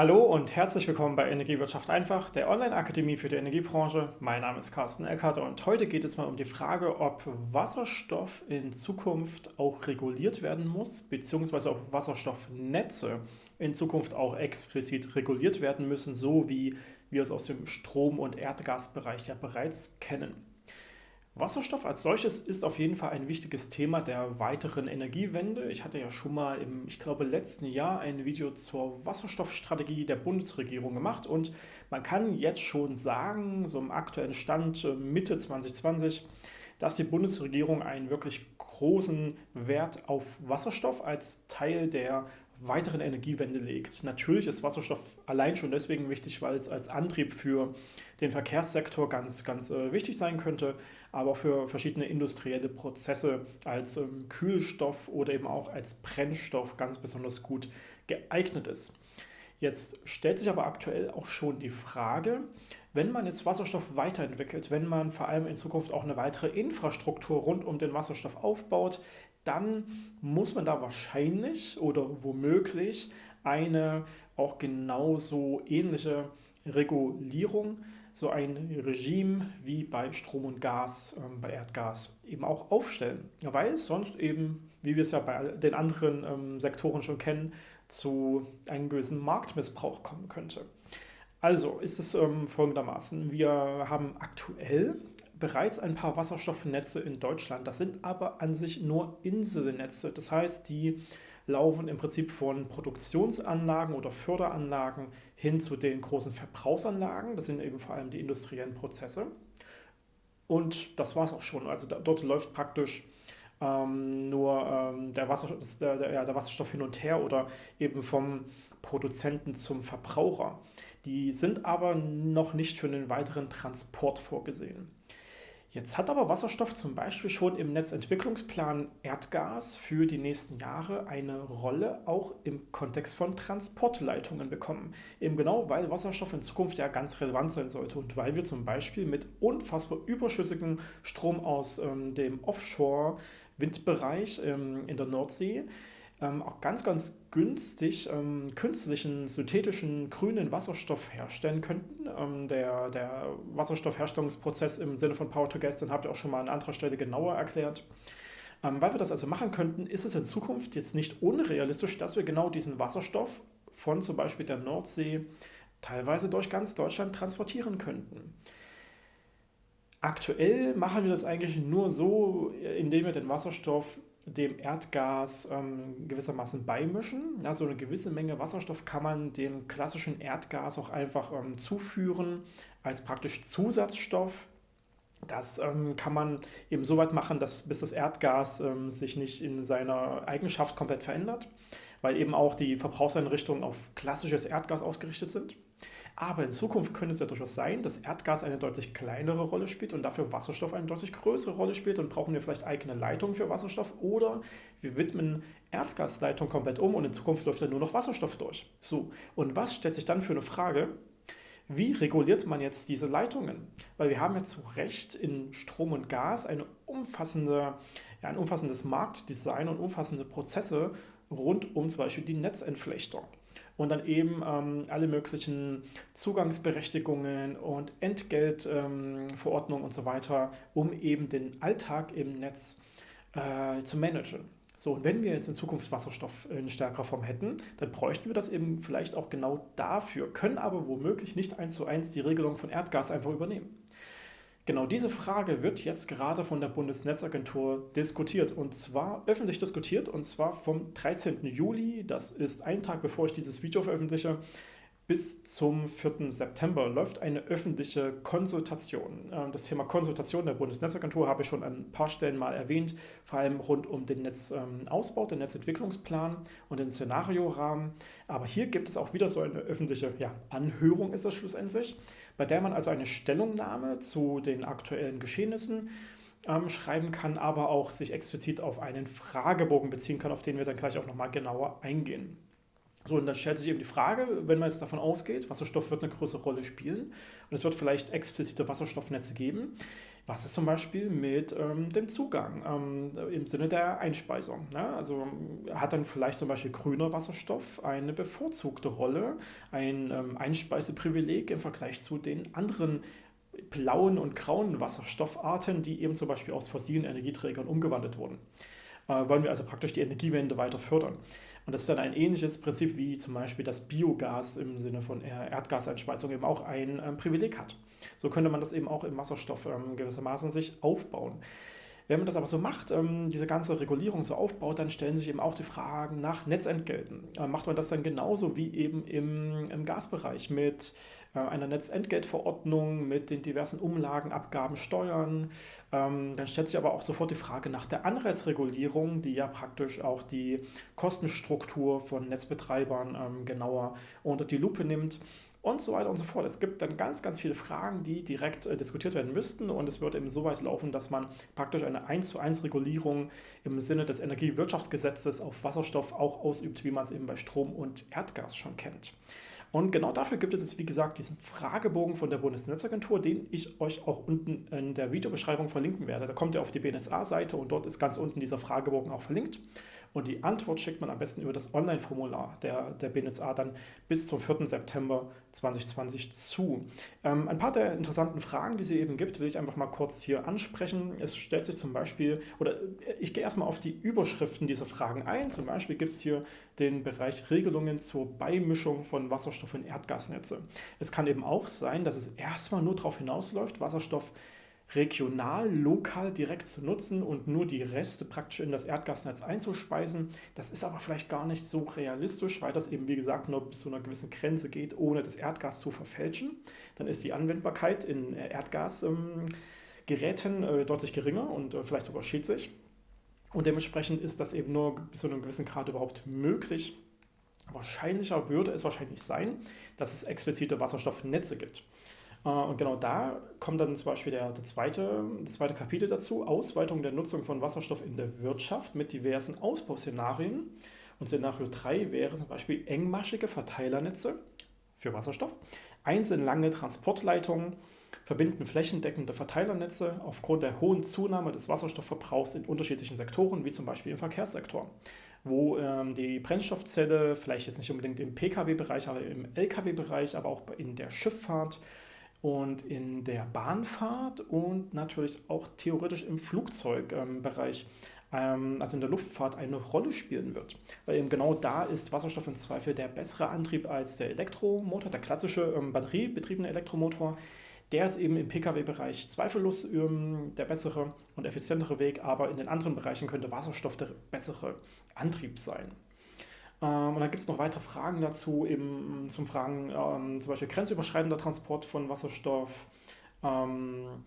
Hallo und herzlich willkommen bei Energiewirtschaft einfach, der Online-Akademie für die Energiebranche. Mein Name ist Carsten Eckhardt und heute geht es mal um die Frage, ob Wasserstoff in Zukunft auch reguliert werden muss, beziehungsweise ob Wasserstoffnetze in Zukunft auch explizit reguliert werden müssen, so wie wir es aus dem Strom- und Erdgasbereich ja bereits kennen. Wasserstoff als solches ist auf jeden Fall ein wichtiges Thema der weiteren Energiewende. Ich hatte ja schon mal im, ich glaube, letzten Jahr ein Video zur Wasserstoffstrategie der Bundesregierung gemacht und man kann jetzt schon sagen, so im aktuellen Stand äh, Mitte 2020, dass die Bundesregierung einen wirklich großen Wert auf Wasserstoff als Teil der weiteren Energiewende legt. Natürlich ist Wasserstoff allein schon deswegen wichtig, weil es als Antrieb für den Verkehrssektor ganz, ganz äh, wichtig sein könnte, aber für verschiedene industrielle Prozesse als ähm, Kühlstoff oder eben auch als Brennstoff ganz besonders gut geeignet ist. Jetzt stellt sich aber aktuell auch schon die Frage, wenn man jetzt Wasserstoff weiterentwickelt, wenn man vor allem in Zukunft auch eine weitere Infrastruktur rund um den Wasserstoff aufbaut, dann muss man da wahrscheinlich oder womöglich eine auch genauso ähnliche Regulierung, so ein Regime wie bei Strom und Gas, ähm, bei Erdgas eben auch aufstellen. Weil es sonst eben, wie wir es ja bei den anderen ähm, Sektoren schon kennen, zu einem gewissen Marktmissbrauch kommen könnte. Also ist es ähm, folgendermaßen, wir haben aktuell bereits ein paar Wasserstoffnetze in Deutschland. Das sind aber an sich nur Inselnetze. Das heißt, die laufen im Prinzip von Produktionsanlagen oder Förderanlagen hin zu den großen Verbrauchsanlagen. Das sind eben vor allem die industriellen Prozesse. Und das war es auch schon. Also da, dort läuft praktisch ähm, nur ähm, der, Wasser, der, der, der Wasserstoff hin und her oder eben vom Produzenten zum Verbraucher. Die sind aber noch nicht für einen weiteren Transport vorgesehen. Jetzt hat aber Wasserstoff zum Beispiel schon im Netzentwicklungsplan Erdgas für die nächsten Jahre eine Rolle auch im Kontext von Transportleitungen bekommen. Eben genau, weil Wasserstoff in Zukunft ja ganz relevant sein sollte und weil wir zum Beispiel mit unfassbar überschüssigem Strom aus ähm, dem Offshore-Windbereich ähm, in der Nordsee ähm, auch ganz, ganz günstig ähm, künstlichen, synthetischen, grünen Wasserstoff herstellen könnten. Ähm, der, der Wasserstoffherstellungsprozess im Sinne von Power to Gas, den habt ihr auch schon mal an anderer Stelle genauer erklärt. Ähm, weil wir das also machen könnten, ist es in Zukunft jetzt nicht unrealistisch, dass wir genau diesen Wasserstoff von zum Beispiel der Nordsee teilweise durch ganz Deutschland transportieren könnten. Aktuell machen wir das eigentlich nur so, indem wir den Wasserstoff dem Erdgas ähm, gewissermaßen beimischen. Ja, so eine gewisse Menge Wasserstoff kann man dem klassischen Erdgas auch einfach ähm, zuführen als praktisch Zusatzstoff. Das ähm, kann man eben so weit machen, dass bis das Erdgas ähm, sich nicht in seiner Eigenschaft komplett verändert, weil eben auch die Verbrauchseinrichtungen auf klassisches Erdgas ausgerichtet sind. Aber in Zukunft könnte es ja durchaus sein, dass Erdgas eine deutlich kleinere Rolle spielt und dafür Wasserstoff eine deutlich größere Rolle spielt und brauchen wir vielleicht eigene Leitungen für Wasserstoff oder wir widmen Erdgasleitung komplett um und in Zukunft läuft dann nur noch Wasserstoff durch. So, und was stellt sich dann für eine Frage? Wie reguliert man jetzt diese Leitungen? Weil wir haben ja zu Recht in Strom und Gas eine umfassende, ja, ein umfassendes Marktdesign und umfassende Prozesse rund um zum Beispiel die Netzentflechtung und dann eben ähm, alle möglichen Zugangsberechtigungen und Entgeltverordnungen ähm, und so weiter, um eben den Alltag im Netz äh, zu managen. So, und wenn wir jetzt in Zukunft Wasserstoff in stärkerer Form hätten, dann bräuchten wir das eben vielleicht auch genau dafür, können aber womöglich nicht eins zu eins die Regelung von Erdgas einfach übernehmen. Genau diese Frage wird jetzt gerade von der Bundesnetzagentur diskutiert und zwar öffentlich diskutiert und zwar vom 13. Juli, das ist ein Tag bevor ich dieses Video veröffentliche, bis zum 4. September läuft eine öffentliche Konsultation. Ähm, das Thema Konsultation der Bundesnetzagentur habe ich schon an ein paar Stellen mal erwähnt, vor allem rund um den Netzausbau, den Netzentwicklungsplan und den Szenariorahmen. Aber hier gibt es auch wieder so eine öffentliche ja, Anhörung, ist das schlussendlich, bei der man also eine Stellungnahme zu den aktuellen Geschehnissen ähm, schreiben kann, aber auch sich explizit auf einen Fragebogen beziehen kann, auf den wir dann gleich auch nochmal genauer eingehen. So, und dann stellt sich eben die Frage, wenn man jetzt davon ausgeht, Wasserstoff wird eine größere Rolle spielen und es wird vielleicht explizite Wasserstoffnetze geben. Was ist zum Beispiel mit ähm, dem Zugang ähm, im Sinne der Einspeisung? Ne? Also hat dann vielleicht zum Beispiel grüner Wasserstoff eine bevorzugte Rolle, ein ähm, Einspeiseprivileg im Vergleich zu den anderen blauen und grauen Wasserstoffarten, die eben zum Beispiel aus fossilen Energieträgern umgewandelt wurden. Äh, wollen wir also praktisch die Energiewende weiter fördern. Und das ist dann ein ähnliches Prinzip wie zum Beispiel das Biogas im Sinne von Erdgaseinspeisung eben auch ein ähm, Privileg hat. So könnte man das eben auch im Wasserstoff ähm, gewissermaßen sich aufbauen. Wenn man das aber so macht, ähm, diese ganze Regulierung so aufbaut, dann stellen sich eben auch die Fragen nach Netzentgelten. Äh, macht man das dann genauso wie eben im, im Gasbereich mit einer Netzentgeltverordnung, mit den diversen Umlagen, Abgaben, Steuern? Ähm, dann stellt sich aber auch sofort die Frage nach der Anreizregulierung, die ja praktisch auch die Kostenstruktur von Netzbetreibern ähm, genauer unter die Lupe nimmt und so weiter und so fort. Es gibt dann ganz, ganz viele Fragen, die direkt äh, diskutiert werden müssten und es wird eben so weit laufen, dass man praktisch eine 1 zu 1 Regulierung im Sinne des Energiewirtschaftsgesetzes auf Wasserstoff auch ausübt, wie man es eben bei Strom und Erdgas schon kennt. Und genau dafür gibt es jetzt, wie gesagt, diesen Fragebogen von der Bundesnetzagentur, den ich euch auch unten in der Videobeschreibung verlinken werde. Da kommt ihr auf die BNSA-Seite und dort ist ganz unten dieser Fragebogen auch verlinkt. Und die Antwort schickt man am besten über das Online-Formular der, der BNSA dann bis zum 4. September 2020 zu. Ähm, ein paar der interessanten Fragen, die sie eben gibt, will ich einfach mal kurz hier ansprechen. Es stellt sich zum Beispiel, oder ich gehe erstmal auf die Überschriften dieser Fragen ein. Zum Beispiel gibt es hier den Bereich Regelungen zur Beimischung von Wasserstoff in Erdgasnetze. Es kann eben auch sein, dass es erstmal nur darauf hinausläuft, Wasserstoff regional, lokal direkt zu nutzen und nur die Reste praktisch in das Erdgasnetz einzuspeisen. Das ist aber vielleicht gar nicht so realistisch, weil das eben, wie gesagt, nur bis zu einer gewissen Grenze geht, ohne das Erdgas zu verfälschen. Dann ist die Anwendbarkeit in äh, Erdgasgeräten äh, deutlich geringer und äh, vielleicht sogar schädlich. Und dementsprechend ist das eben nur bis zu einem gewissen Grad überhaupt möglich. Wahrscheinlicher würde es wahrscheinlich sein, dass es explizite Wasserstoffnetze gibt. Äh, und genau da kommt dann zum Beispiel der, der zweite, das zweite Kapitel dazu, Ausweitung der Nutzung von Wasserstoff in der Wirtschaft mit diversen Ausbauszenarien. Und Szenario 3 wäre zum Beispiel engmaschige Verteilernetze für Wasserstoff, einzelne lange Transportleitungen, verbinden flächendeckende Verteilernetze aufgrund der hohen Zunahme des Wasserstoffverbrauchs in unterschiedlichen Sektoren, wie zum Beispiel im Verkehrssektor, wo ähm, die Brennstoffzelle vielleicht jetzt nicht unbedingt im Pkw-Bereich, aber im Lkw-Bereich, aber auch in der Schifffahrt, und in der Bahnfahrt und natürlich auch theoretisch im Flugzeugbereich, ähm, also in der Luftfahrt, eine Rolle spielen wird. Weil eben genau da ist Wasserstoff im Zweifel der bessere Antrieb als der Elektromotor, der klassische ähm, batteriebetriebene Elektromotor. Der ist eben im Pkw-Bereich zweifellos ähm, der bessere und effizientere Weg, aber in den anderen Bereichen könnte Wasserstoff der bessere Antrieb sein. Ähm, und dann gibt es noch weitere Fragen dazu, eben zum Fragen ähm, zum Beispiel grenzüberschreitender Transport von Wasserstoff ähm,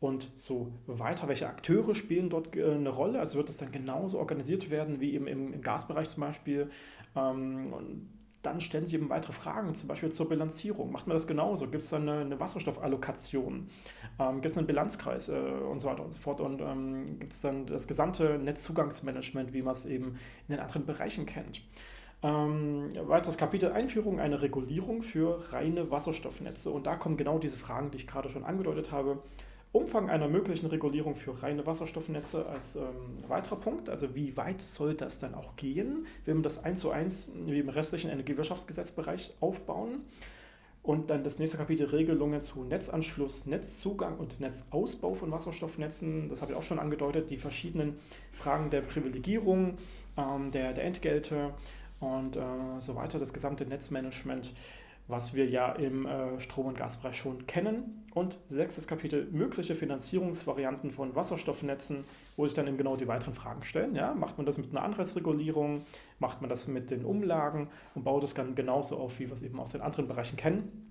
und so weiter. Welche Akteure spielen dort äh, eine Rolle? Also wird es dann genauso organisiert werden wie im, im Gasbereich zum Beispiel? Ähm, und dann stellen sich eben weitere Fragen, zum Beispiel zur Bilanzierung. Macht man das genauso? Gibt es dann eine, eine Wasserstoffallokation? Ähm, gibt es einen Bilanzkreis äh, und so weiter und so fort? Und ähm, gibt es dann das gesamte Netzzugangsmanagement, wie man es eben in den anderen Bereichen kennt? Ähm, weiteres Kapitel Einführung einer Regulierung für reine Wasserstoffnetze. Und da kommen genau diese Fragen, die ich gerade schon angedeutet habe. Umfang einer möglichen Regulierung für reine Wasserstoffnetze als ähm, weiterer Punkt. Also wie weit soll das dann auch gehen? Will man das eins zu eins wie im restlichen Energiewirtschaftsgesetzbereich aufbauen? Und dann das nächste Kapitel Regelungen zu Netzanschluss, Netzzugang und Netzausbau von Wasserstoffnetzen. Das habe ich auch schon angedeutet. Die verschiedenen Fragen der Privilegierung, ähm, der, der Entgelte, und äh, so weiter, das gesamte Netzmanagement, was wir ja im äh, Strom- und Gasbereich schon kennen. Und sechstes Kapitel, mögliche Finanzierungsvarianten von Wasserstoffnetzen, wo sich dann eben genau die weiteren Fragen stellen. Ja, macht man das mit einer Anreizregulierung, macht man das mit den Umlagen und baut es dann genauso auf, wie wir es eben aus den anderen Bereichen kennen.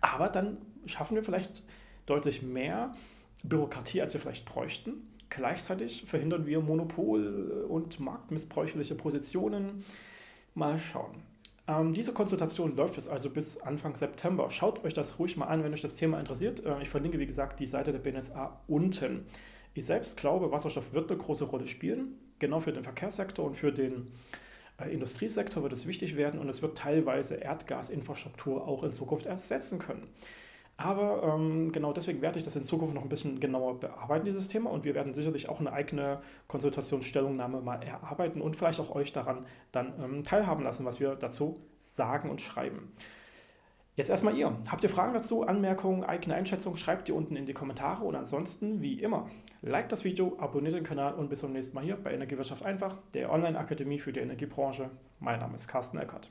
Aber dann schaffen wir vielleicht deutlich mehr Bürokratie, als wir vielleicht bräuchten. Gleichzeitig verhindern wir Monopol- und marktmissbräuchliche Positionen Mal schauen. Ähm, diese Konsultation läuft jetzt also bis Anfang September. Schaut euch das ruhig mal an, wenn euch das Thema interessiert. Äh, ich verlinke, wie gesagt, die Seite der BNSA unten. Ich selbst glaube, Wasserstoff wird eine große Rolle spielen, genau für den Verkehrssektor und für den äh, Industriesektor wird es wichtig werden und es wird teilweise Erdgasinfrastruktur auch in Zukunft ersetzen können. Aber ähm, genau deswegen werde ich das in Zukunft noch ein bisschen genauer bearbeiten, dieses Thema. Und wir werden sicherlich auch eine eigene Konsultationsstellungnahme mal erarbeiten und vielleicht auch euch daran dann ähm, teilhaben lassen, was wir dazu sagen und schreiben. Jetzt erstmal ihr. Habt ihr Fragen dazu, Anmerkungen, eigene Einschätzungen, schreibt die unten in die Kommentare und ansonsten, wie immer, like das Video, abonniert den Kanal und bis zum nächsten Mal hier bei Energiewirtschaft einfach, der Online-Akademie für die Energiebranche. Mein Name ist Carsten Eckert.